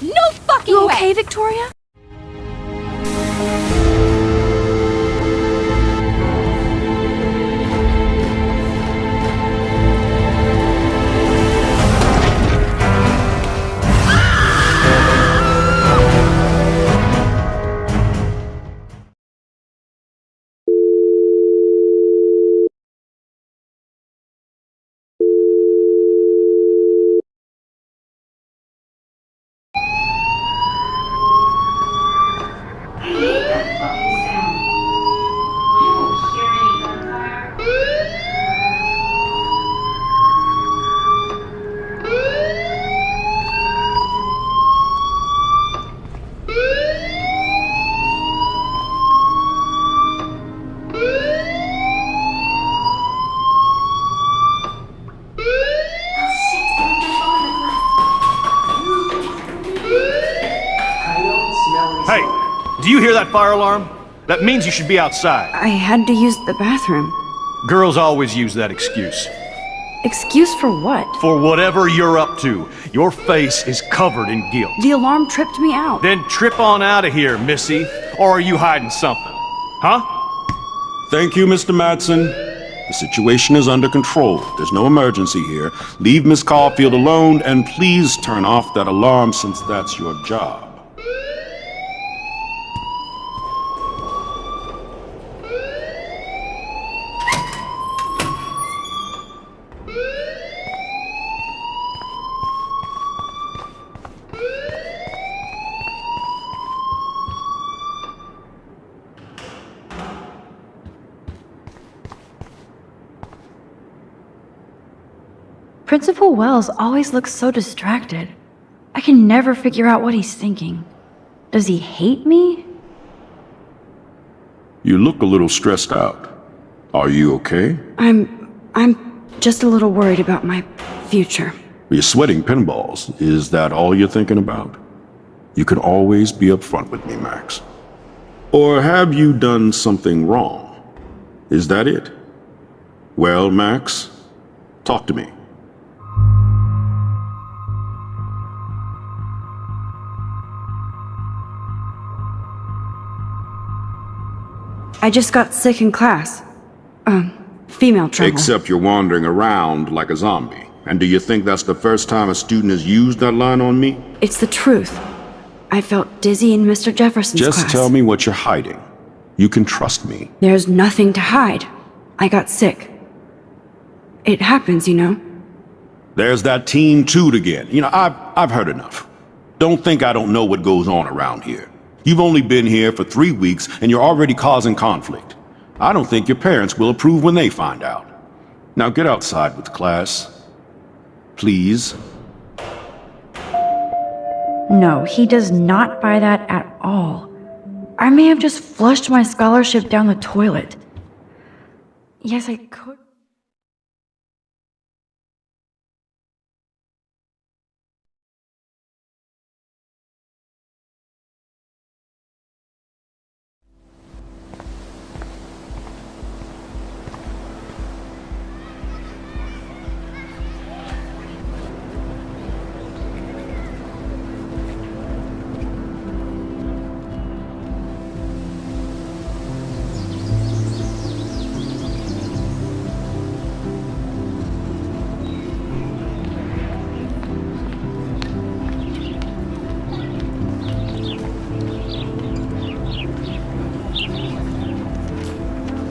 No fucking You way! okay, Victoria? Fire alarm? That means you should be outside. I had to use the bathroom. Girls always use that excuse. Excuse for what? For whatever you're up to, your face is covered in guilt. The alarm tripped me out. Then trip on out of here, Missy. Or are you hiding something? Huh? Thank you, Mr. Madsen. The situation is under control. There's no emergency here. Leave Miss Caulfield alone and please turn off that alarm since that's your job. Principal Wells always looks so distracted. I can never figure out what he's thinking. Does he hate me? You look a little stressed out. Are you okay? I'm. I'm just a little worried about my future. You're sweating pinballs. Is that all you're thinking about? You can always be upfront with me, Max. Or have you done something wrong? Is that it? Well, Max, talk to me. I just got sick in class. Um, female trouble. Except you're wandering around like a zombie. And do you think that's the first time a student has used that line on me? It's the truth. I felt dizzy in Mr. Jefferson's Just class. tell me what you're hiding. You can trust me. There's nothing to hide. I got sick. It happens, you know. There's that Team Toot again. You know, I've, I've heard enough. Don't think I don't know what goes on around here. You've only been here for three weeks and you're already causing conflict. I don't think your parents will approve when they find out. Now get outside with the class. Please. No, he does not buy that at all. I may have just flushed my scholarship down the toilet. Yes, I could.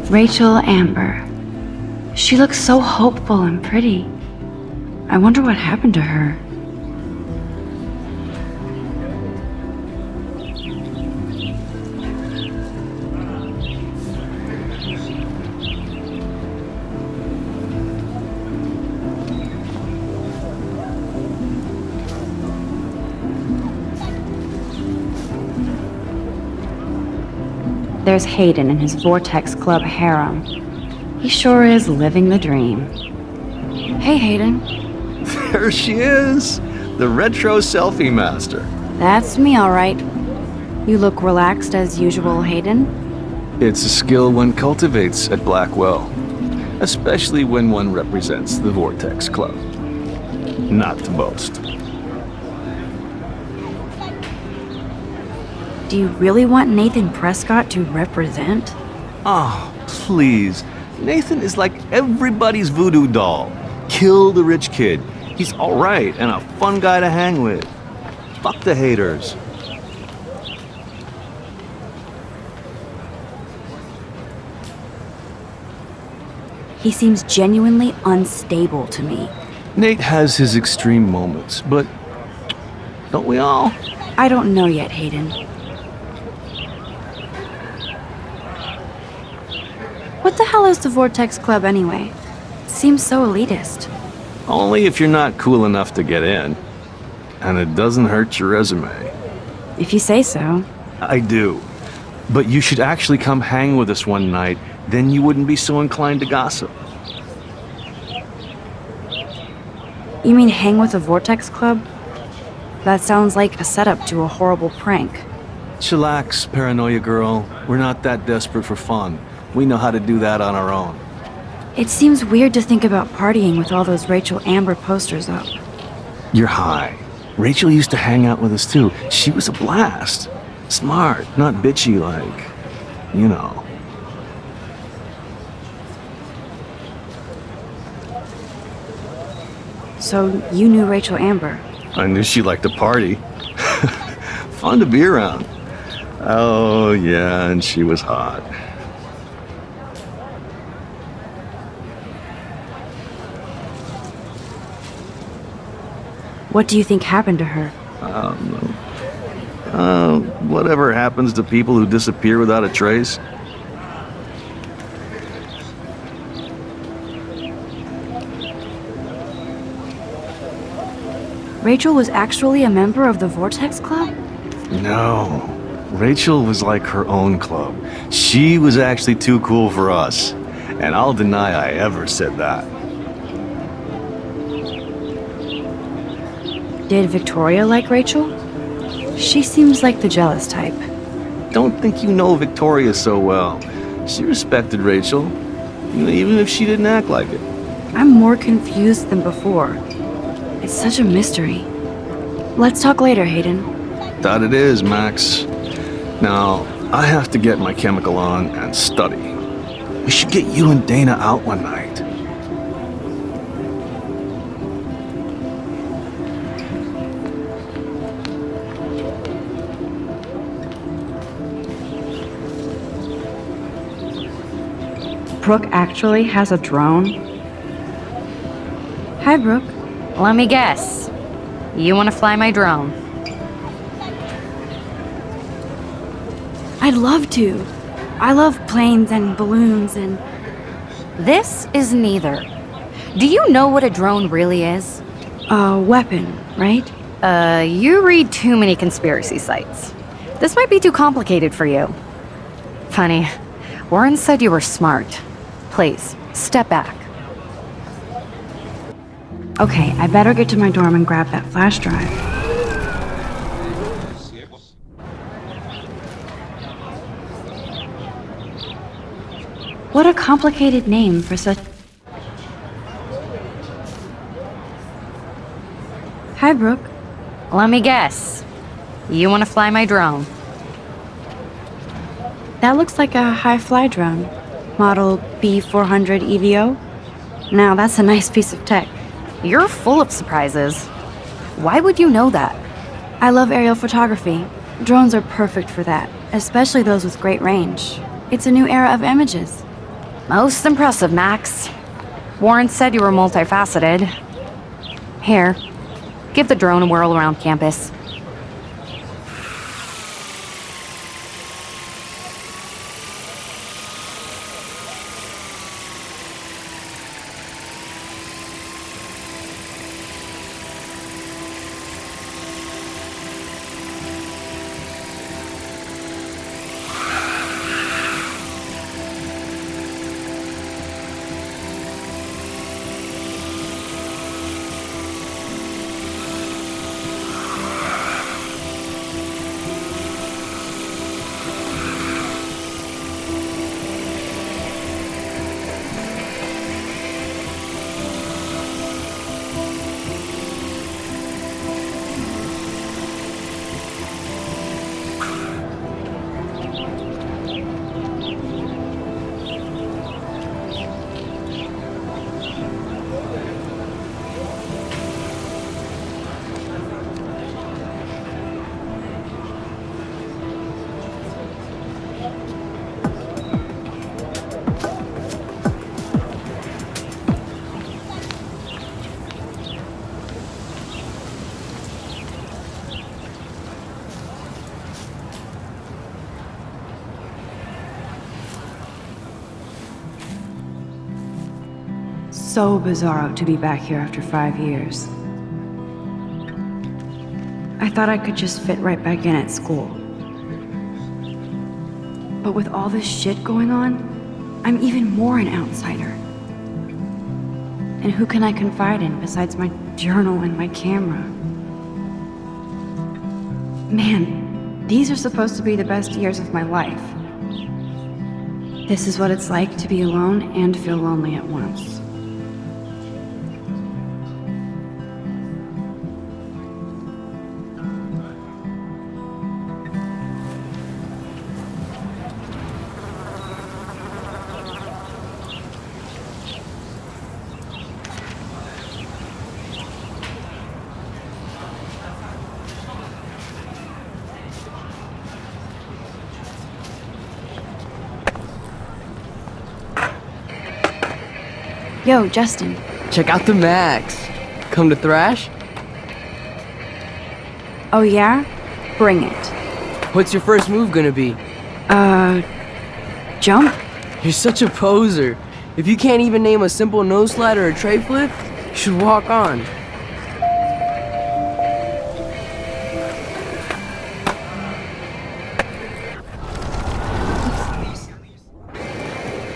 Rachel Amber. She looks so hopeful and pretty. I wonder what happened to her. There's Hayden in his Vortex Club harem. He sure is living the dream. Hey, Hayden. There she is! The retro selfie master. That's me, all right. You look relaxed as usual, Hayden. It's a skill one cultivates at Blackwell, especially when one represents the Vortex Club. Not to boast. Do you really want Nathan Prescott to represent? Oh, please. Nathan is like everybody's voodoo doll. Kill the rich kid. He's alright and a fun guy to hang with. Fuck the haters. He seems genuinely unstable to me. Nate has his extreme moments, but don't we all? I don't know yet, Hayden. What the hell is the Vortex Club anyway? Seems so elitist. Only if you're not cool enough to get in. And it doesn't hurt your resume. If you say so. I do. But you should actually come hang with us one night, then you wouldn't be so inclined to gossip. You mean hang with the Vortex Club? That sounds like a setup to a horrible prank. Chillax, paranoia girl. We're not that desperate for fun. We know how to do that on our own. It seems weird to think about partying with all those Rachel Amber posters up. You're high. Rachel used to hang out with us too. She was a blast. Smart, not bitchy like, you know. So you knew Rachel Amber. I knew she liked to party. Fun to be around. Oh, yeah, and she was hot. What do you think happened to her? Uh, whatever happens to people who disappear without a trace? Rachel was actually a member of the Vortex Club? No. Rachel was like her own club. She was actually too cool for us. And I'll deny I ever said that. Did Victoria like Rachel? She seems like the jealous type. Don't think you know Victoria so well. She respected Rachel, even if she didn't act like it. I'm more confused than before. It's such a mystery. Let's talk later, Hayden. That it is, Max. Now, I have to get my chemical on and study. We should get you and Dana out one night. Brooke actually has a drone? Hi, Brooke. Let me guess. You want to fly my drone? I'd love to. I love planes and balloons and. This is neither. Do you know what a drone really is? a weapon, right? Uh, you read too many conspiracy sites. This might be too complicated for you. Funny, Warren said you were smart. Please, step back. Okay, I better get to my dorm and grab that flash drive. What a complicated name for such. Hi, Brooke. Let me guess. You want to fly my drone? That looks like a high fly drone. Model B400 EVO. Now, that's a nice piece of tech. You're full of surprises. Why would you know that? I love aerial photography. Drones are perfect for that, especially those with great range. It's a new era of images. Most impressive, Max. Warren said you were multifaceted. Here, give the drone a whirl around campus. So bizarro to be back here after five years. I thought I could just fit right back in at school. But with all this shit going on, I'm even more an outsider. And who can I confide in besides my journal and my camera? Man, these are supposed to be the best years of my life. This is what it's like to be alone and feel lonely at once. Yo, Justin. Check out the Max. Come to Thrash? Oh yeah? Bring it. What's your first move gonna be? Uh, jump? You're such a poser. If you can't even name a simple nose slide or a tray flip, you should walk on.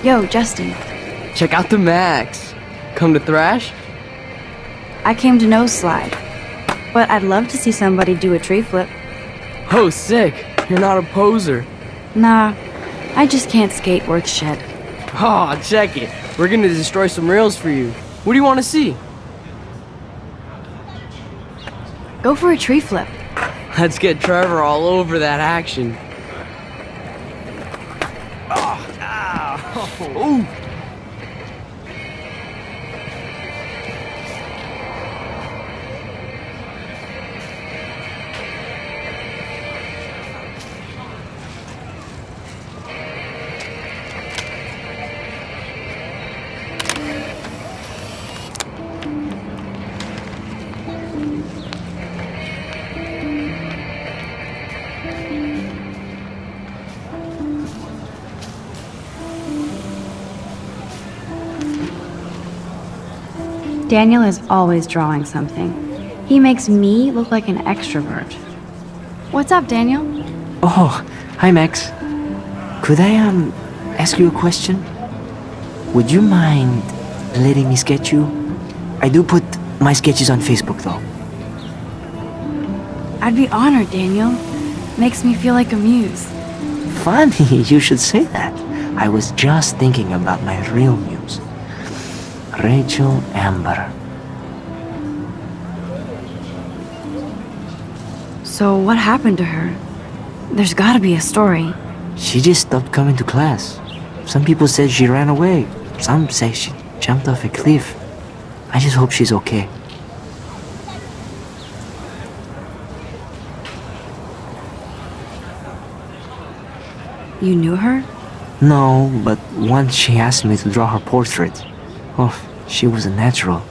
Yo, Justin. Check out the Max. Come to Thrash? I came to nose slide. But I'd love to see somebody do a tree flip. Oh, sick. You're not a poser. Nah, I just can't skate worth shit. Oh, check it. We're gonna destroy some rails for you. What do you want to see? Go for a tree flip. Let's get Trevor all over that action. Oh, Daniel is always drawing something. He makes me look like an extrovert. What's up, Daniel? Oh, hi Max. Could I um ask you a question? Would you mind letting me sketch you? I do put my sketches on Facebook though. I'd be honored, Daniel. Makes me feel like a muse. Funny you should say that. I was just thinking about my real muse. Rachel Amber. So, what happened to her? There's gotta be a story. She just stopped coming to class. Some people said she ran away. Some say she jumped off a cliff. I just hope she's okay. You knew her? No, but once she asked me to draw her portrait. Oh, she was a natural.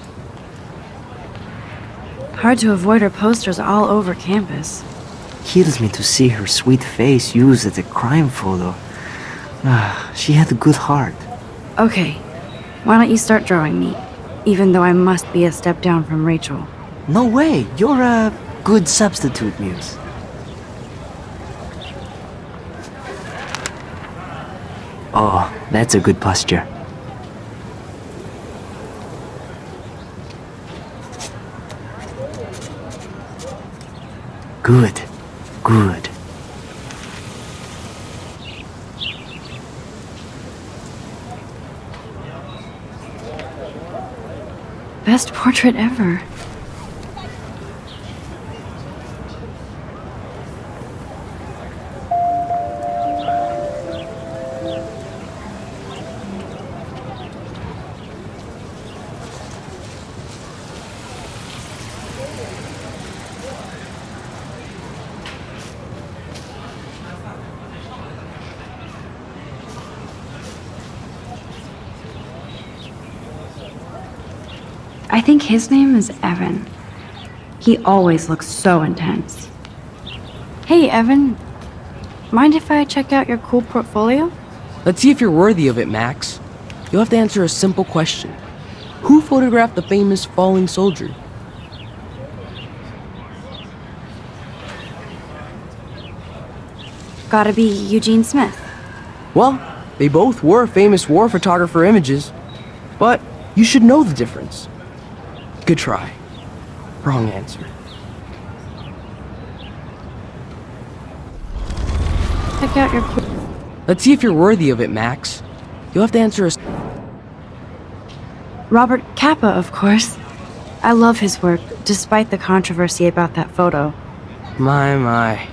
Hard to avoid her posters all over campus. Kills me to see her sweet face used as a crime photo. Ah, she had a good heart. Okay, why don't you start drawing me? Even though I must be a step down from Rachel. No way, you're a good substitute, Muse. Oh, that's a good posture. Good, good. Best portrait ever. I think his name is Evan. He always looks so intense. Hey, Evan. Mind if I check out your cool portfolio? Let's see if you're worthy of it, Max. You'll have to answer a simple question. Who photographed the famous falling soldier? Gotta be Eugene Smith. Well, they both were famous war photographer images, but you should know the difference. Good try. Wrong answer. Check out your. Let's see if you're worthy of it, Max. You'll have to answer us. Robert Capa, of course. I love his work, despite the controversy about that photo. My, my.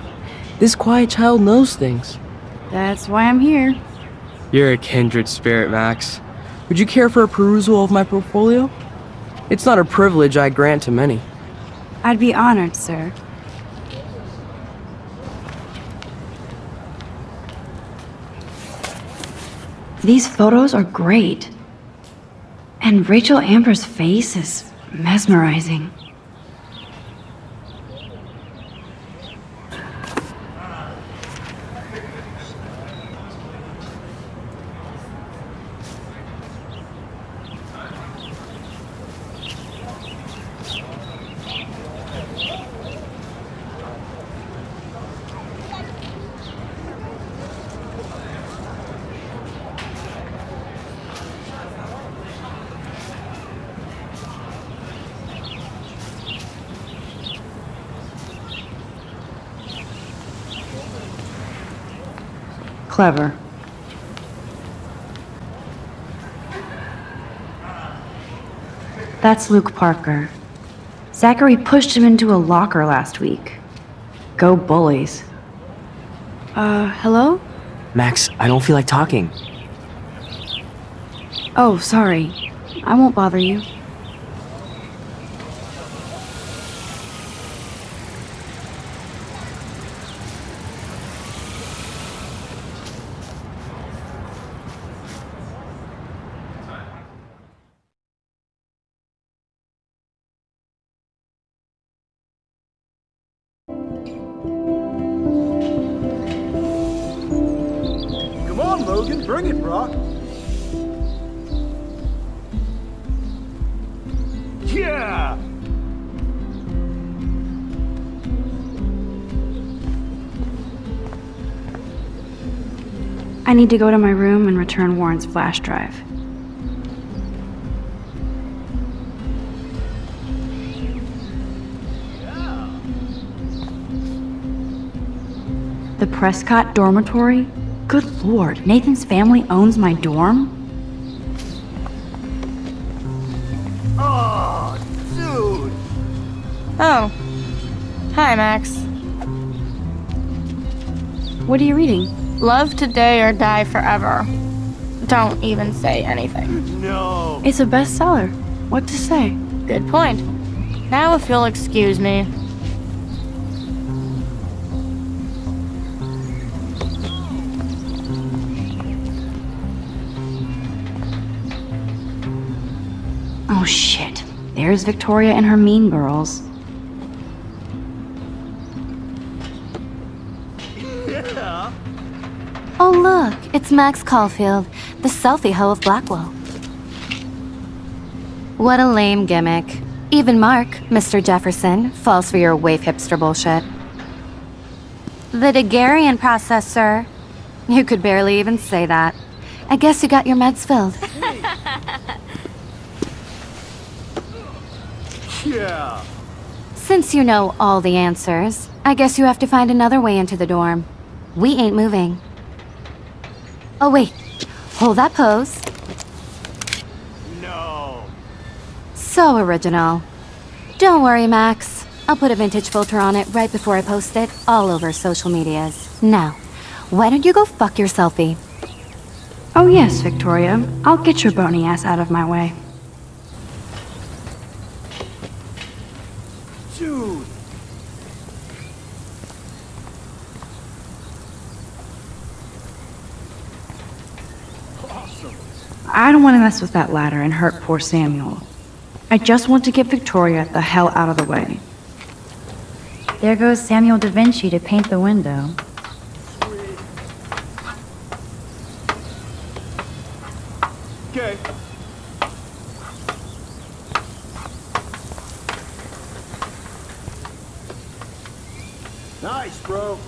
This quiet child knows things. That's why I'm here. You're a kindred spirit, Max. Would you care for a perusal of my portfolio? It's not a privilege I grant to many. I'd be honored, sir. These photos are great. And Rachel Amber's face is mesmerizing. Clever. That's Luke Parker. Zachary pushed him into a locker last week. Go bullies. Uh, hello? Max, I don't feel like talking. Oh, sorry. I won't bother you. Logan, bring it, Brock. Yeah! I need to go to my room and return Warren's flash drive. The Prescott dormitory? Good lord, Nathan's family owns my dorm? Oh, dude. Oh. Hi, Max. What are you reading? Love today or die forever. Don't even say anything. No. It's a bestseller. What to say? Good point. Now, if you'll excuse me. Oh shit. There's Victoria and her mean girls. Oh, look, it's Max Caulfield, the selfie hoe of Blackwell. What a lame gimmick. Even Mark, Mr. Jefferson, falls for your wave hipster bullshit. The Daguerrean process, sir. You could barely even say that. I guess you got your meds filled. Yeah. Since you know all the answers, I guess you have to find another way into the dorm. We ain't moving. Oh, wait. Hold that pose. No. So original. Don't worry, Max. I'll put a vintage filter on it right before I post it all over social medias. Now, why don't you go fuck your selfie? Oh yes, Victoria. I'll get your bony ass out of my way. Dude. Awesome. I don't want to mess with that ladder and hurt poor Samuel. I just want to get Victoria the hell out of the way. There goes Samuel da Vinci to paint the window. Okay. Nice, bro.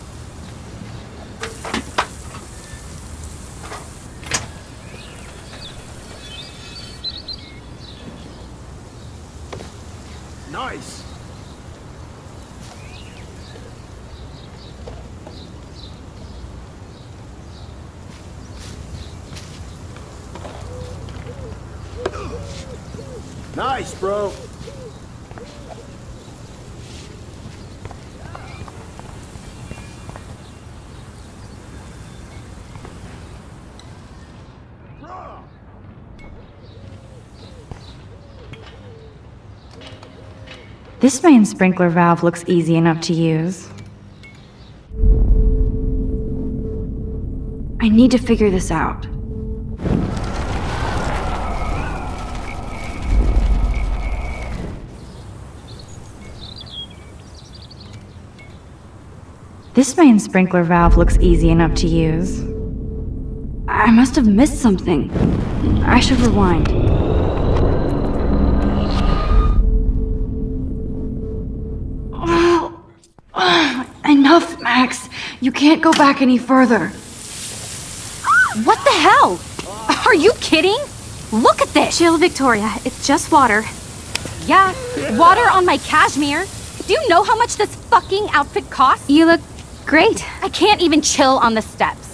Nice. Nice, bro. This main sprinkler valve looks easy enough to use. I need to figure this out. This main sprinkler valve looks easy enough to use. I must have missed something. I should rewind. Max. You can't go back any further. What the hell? Are you kidding? Look at this! Chill, Victoria. It's just water. Yeah, water on my cashmere. Do you know how much this fucking outfit costs? You look great. I can't even chill on the steps.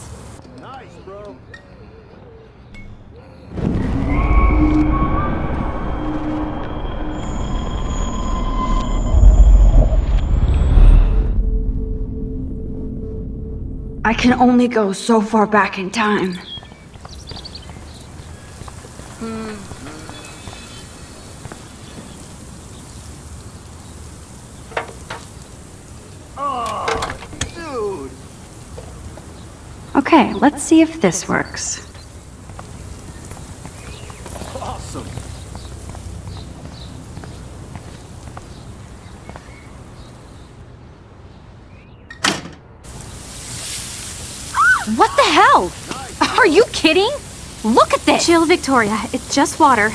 I can only go so far back in time. Hmm. Oh, okay, let's see if this works. Awesome. What the hell? Are you kidding? Look at this! Chill, Victoria. It's just water.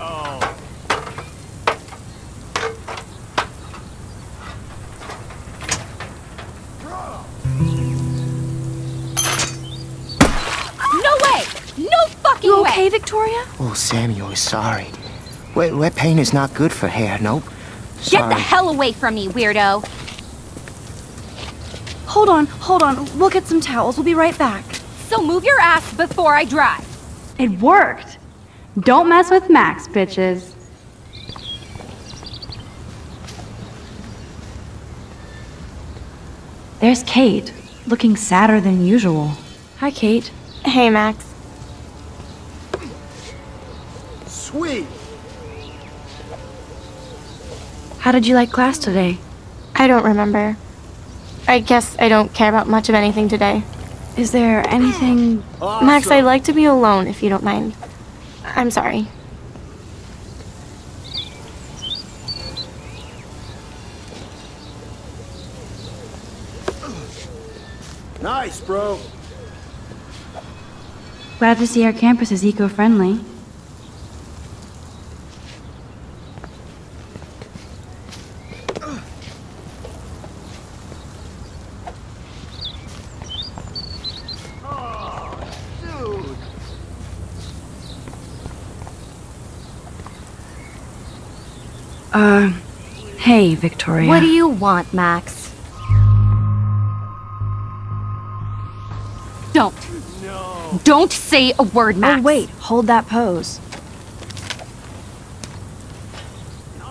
Oh. No way! No fucking You way! okay, Victoria? Oh, Samuel is sorry. Wet, wet paint is not good for hair, nope. Get the hell away from me, weirdo! Hold on, hold on. We'll get some towels. We'll be right back. So move your ass before I drive. It worked. Don't mess with Max, bitches. There's Kate, looking sadder than usual. Hi, Kate. Hey, Max. Sweet. How did you like class today? I don't remember. I guess I don't care about much of anything today. Is there anything... Max, I'd like to be alone if you don't mind. I'm sorry. Nice, bro. Glad to see our campus is eco-friendly. Uh, hey, Victoria. What do you want, Max? Don't. No. Don't say a word, Max. Oh, wait, hold that pose.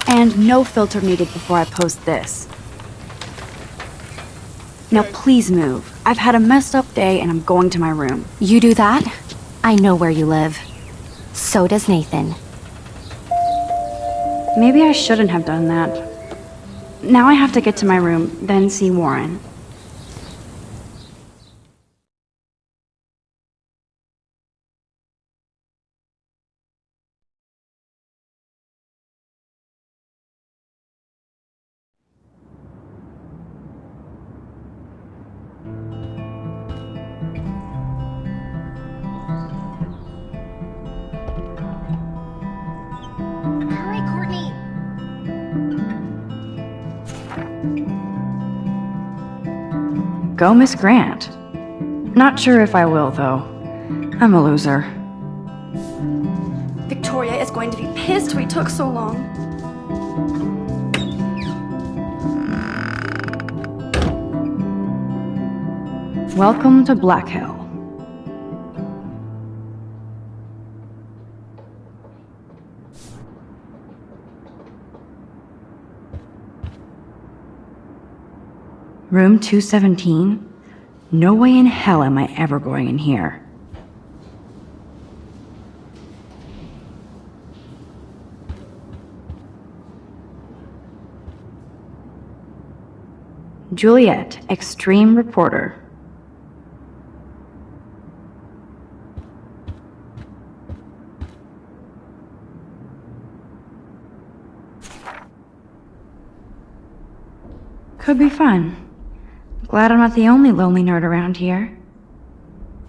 And no filter needed before I post this. Now please move. I've had a messed up day and I'm going to my room. You do that? I know where you live. So does Nathan. Maybe I shouldn't have done that. Now I have to get to my room, then see Warren. Go Miss Grant. Not sure if I will, though. I'm a loser. Victoria is going to be pissed we took so long. Welcome to Black Hill. Room 217? No way in hell am I ever going in here. Juliet, Extreme Reporter. Could be fun. Glad I'm not the only lonely nerd around here.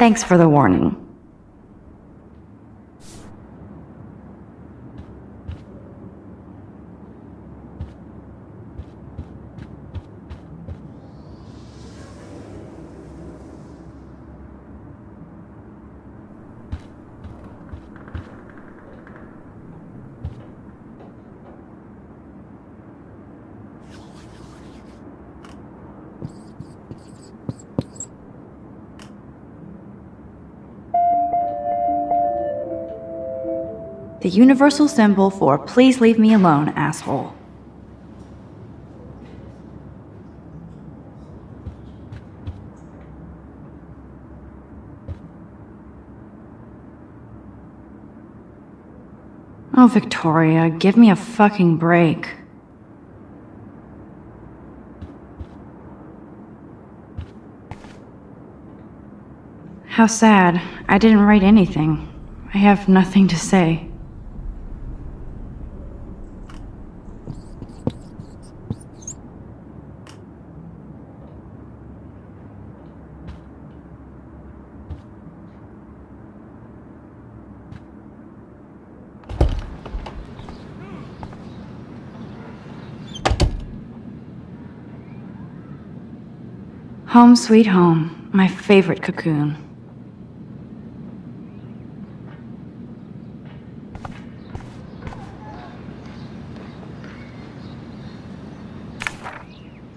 Thanks for the warning. The universal symbol for please leave me alone, asshole. Oh, Victoria, give me a fucking break. How sad. I didn't write anything. I have nothing to say. Home sweet home, my favorite cocoon.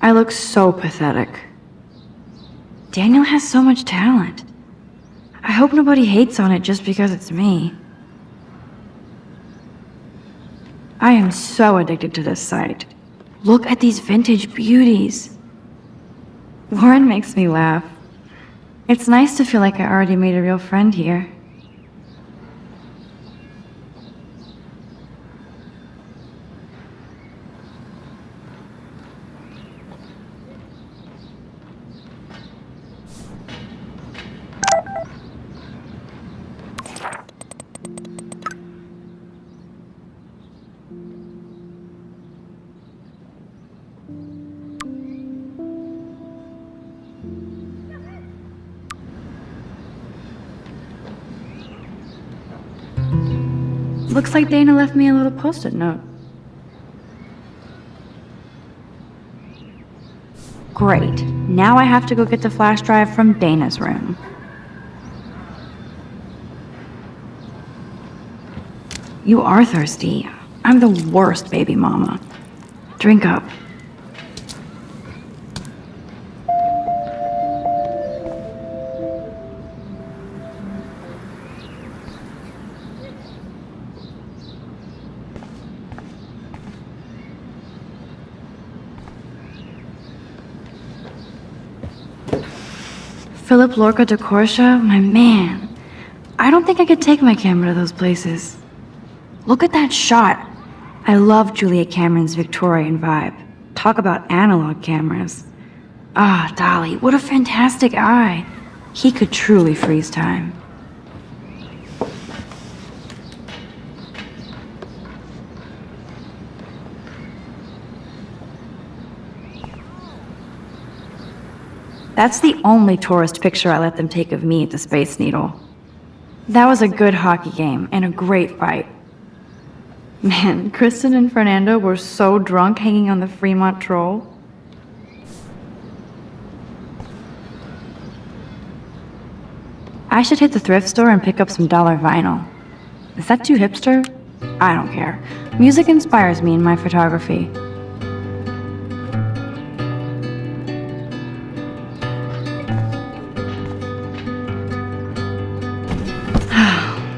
I look so pathetic. Daniel has so much talent. I hope nobody hates on it just because it's me. I am so addicted to this site. Look at these vintage beauties. Warren makes me laugh. It's nice to feel like I already made a real friend here. Post-it note. Great. Now I have to go get the flash drive from Dana's room. You are thirsty. I'm the worst baby mama. Drink up. Philip-Lorca diCorcia, my man. I don't think I could take my camera to those places. Look at that shot. I love Julia Cameron's Victorian vibe. Talk about analog cameras. Ah, Dolly, what a fantastic eye. He could truly freeze time. That's the only tourist picture I let them take of me at the Space Needle. That was a good hockey game and a great fight. Man, Kristen and Fernando were so drunk hanging on the Fremont Troll. I should hit the thrift store and pick up some dollar vinyl. Is that too hipster? I don't care. Music inspires me in my photography.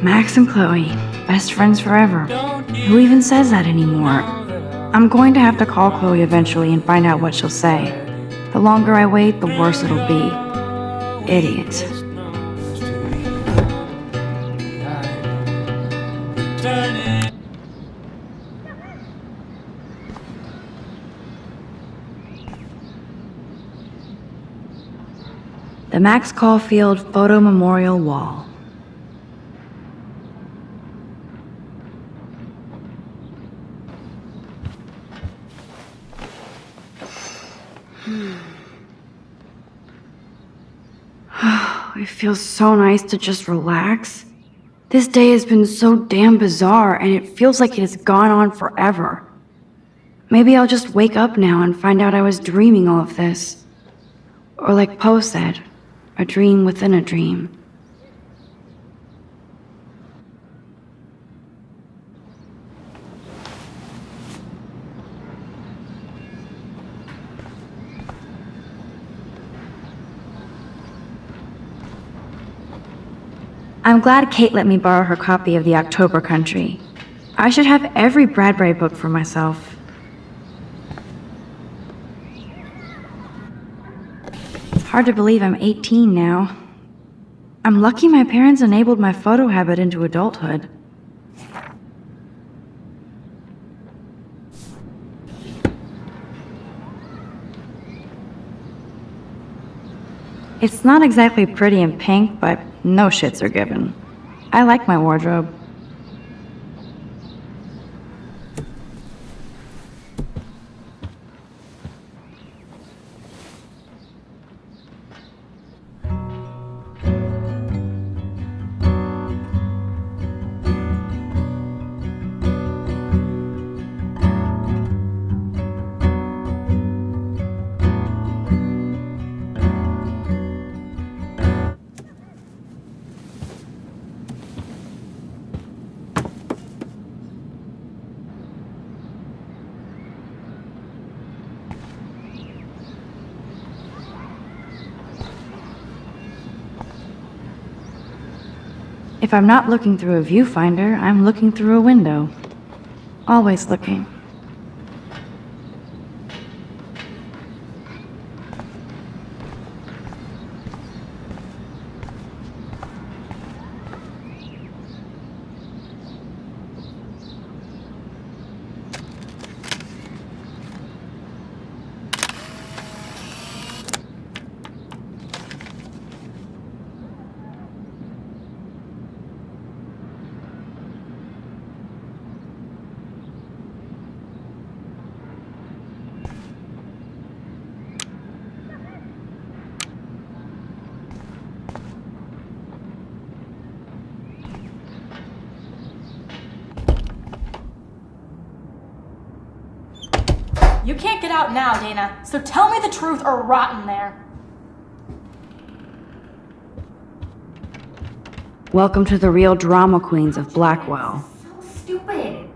Max and Chloe, best friends forever. Who even says that anymore? I'm going to have to call Chloe eventually and find out what she'll say. The longer I wait, the worse it'll be. Idiot. The Max Caulfield Photo Memorial Wall. it feels so nice to just relax. This day has been so damn bizarre, and it feels like it has gone on forever. Maybe I'll just wake up now and find out I was dreaming all of this. Or like Poe said, a dream within a dream. I'm glad Kate let me borrow her copy of The October Country. I should have every Bradbury book for myself. It's Hard to believe I'm 18 now. I'm lucky my parents enabled my photo habit into adulthood. It's not exactly pretty and pink, but no shits are given. I like my wardrobe. If I'm not looking through a viewfinder, I'm looking through a window. Always looking. Can't get out now, Dana, so tell me the truth or rot in there. Welcome to the real drama queens of Blackwell. So Stupid.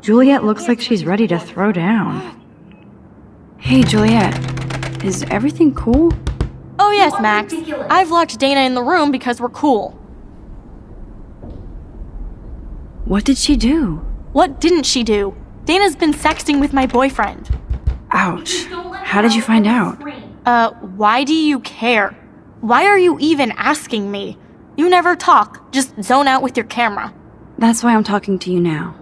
Juliet looks like she's ready to throw down. Hey, Juliet. Is everything cool? Oh yes, Max. I've locked Dana in the room because we're cool. What did she do? What didn't she do? Dana's been sexting with my boyfriend. Ouch. How did you find out? Uh, why do you care? Why are you even asking me? You never talk, just zone out with your camera. That's why I'm talking to you now.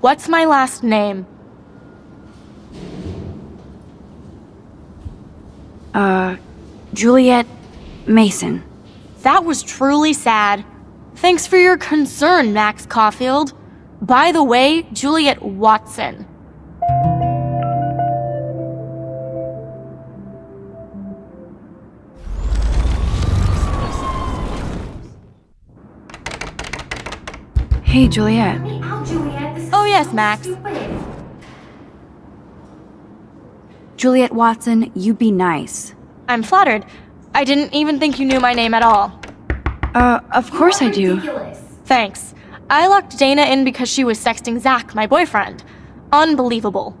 What's my last name? Uh, Juliet Mason. That was truly sad. Thanks for your concern, Max Caulfield. By the way, Juliet Watson. Hey, Juliet. Oh yes, Max. Juliet Watson, you be nice. I'm flattered. I didn't even think you knew my name at all. Uh, of course I do. Thanks. I locked Dana in because she was sexting Zach, my boyfriend. Unbelievable.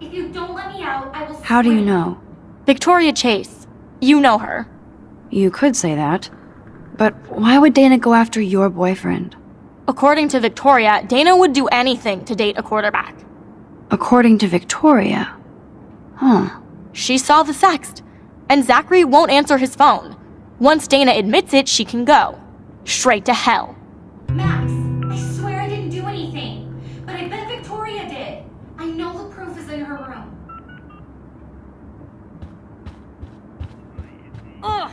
If you don't let me out, I will. How do you know? Victoria Chase. You know her. You could say that. But why would Dana go after your boyfriend? According to Victoria, Dana would do anything to date a quarterback. According to Victoria. Huh. She saw the sext, and Zachary won't answer his phone. Once Dana admits it, she can go. Straight to hell. Max, I swear I didn't do anything. But I bet Victoria did. I know the proof is in her room. Ugh.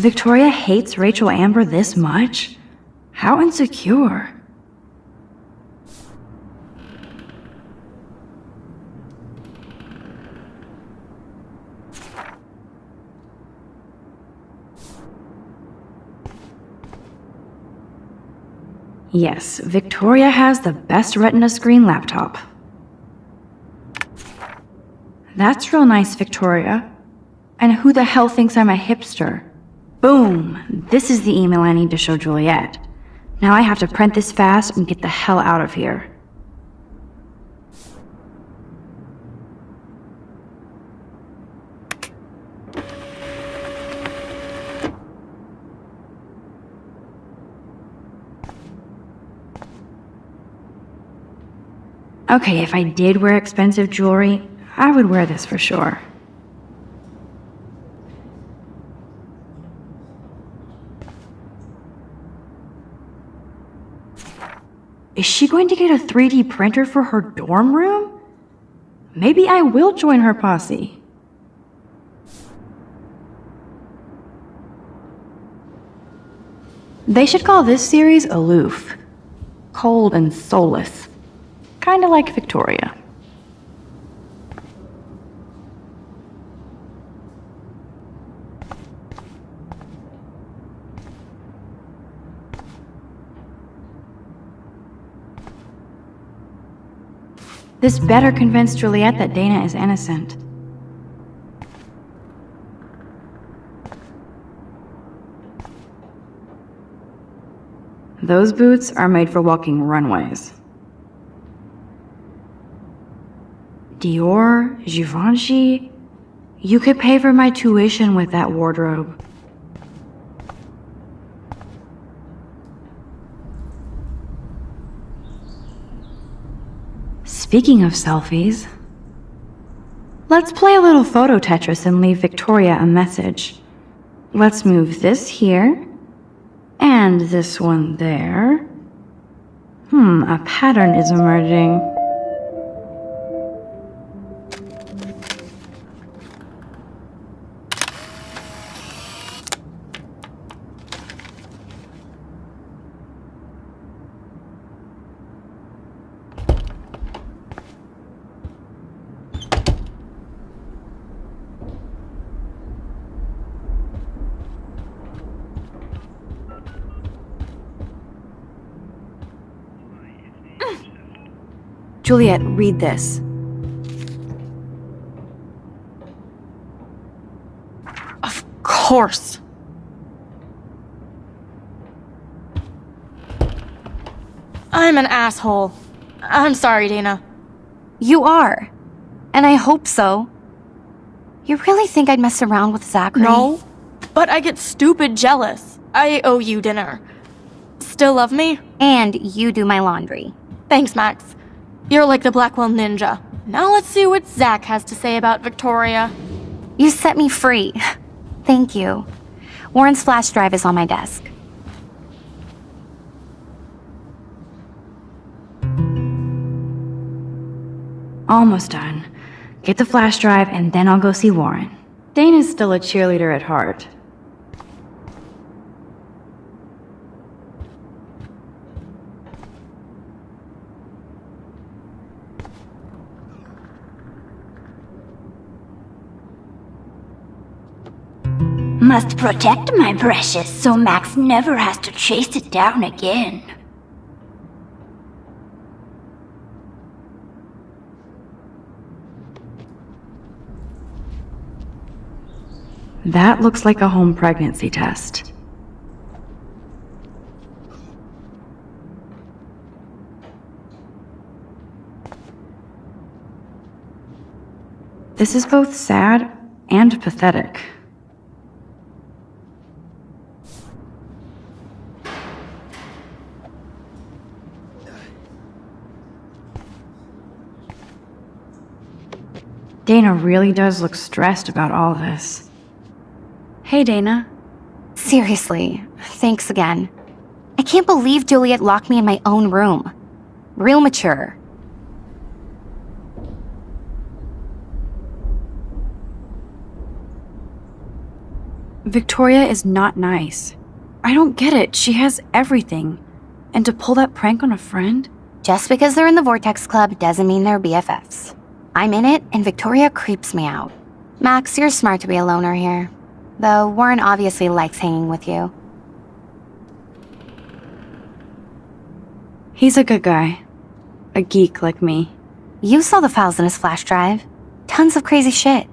Victoria hates Rachel Amber this much? How insecure. Yes, Victoria has the best Retina screen laptop. That's real nice, Victoria. And who the hell thinks I'm a hipster? Boom! This is the email I need to show Juliet. Now I have to print this fast and get the hell out of here. Okay, if I did wear expensive jewelry, I would wear this for sure. Is she going to get a 3D printer for her dorm room? Maybe I will join her posse. They should call this series Aloof. Cold and soulless. Kinda like Victoria. This better convince Juliet that Dana is innocent. Those boots are made for walking runways. Dior, Givenchy. You could pay for my tuition with that wardrobe. Speaking of selfies, let's play a little photo Tetris and leave Victoria a message. Let's move this here, and this one there. Hmm, a pattern is emerging. Juliet, read this. Of course. I'm an asshole. I'm sorry, Dana. You are. And I hope so. You really think I'd mess around with Zachary? No, but I get stupid jealous. I owe you dinner. Still love me? And you do my laundry. Thanks, Max. You're like the Blackwell Ninja. Now let's see what Zach has to say about Victoria. You set me free. Thank you. Warren's flash drive is on my desk. Almost done. Get the flash drive and then I'll go see Warren. Dana's still a cheerleader at heart. Must protect my precious so Max never has to chase it down again. That looks like a home pregnancy test. This is both sad and pathetic. Dana really does look stressed about all this. Hey, Dana. Seriously, thanks again. I can't believe Juliet locked me in my own room. Real mature. Victoria is not nice. I don't get it. She has everything. And to pull that prank on a friend? Just because they're in the Vortex Club doesn't mean they're BFFs. I'm in it, and Victoria creeps me out. Max, you're smart to be a loner here. Though Warren obviously likes hanging with you. He's a good guy. A geek like me. You saw the files in his flash drive. Tons of crazy shit.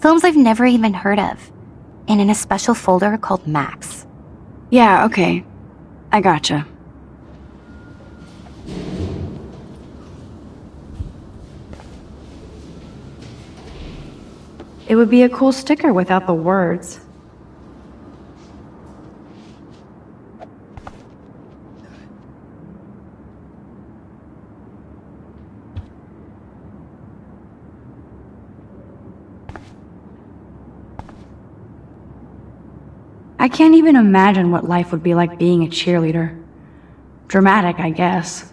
Films I've never even heard of. And in a special folder called Max. Yeah, okay. I gotcha. It would be a cool sticker without the words. I can't even imagine what life would be like being a cheerleader. Dramatic, I guess.